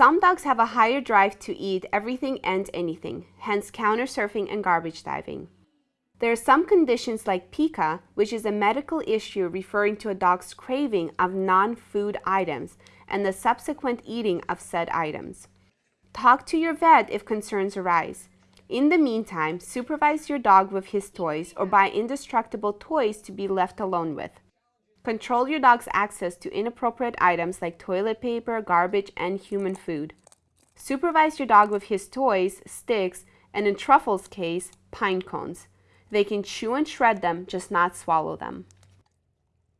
Some dogs have a higher drive to eat everything and anything, hence counter surfing and garbage diving. There are some conditions like pica, which is a medical issue referring to a dog's craving of non-food items and the subsequent eating of said items. Talk to your vet if concerns arise. In the meantime, supervise your dog with his toys or buy indestructible toys to be left alone with. Control your dog's access to inappropriate items like toilet paper, garbage, and human food. Supervise your dog with his toys, sticks, and in Truffle's case, pine cones. They can chew and shred them, just not swallow them.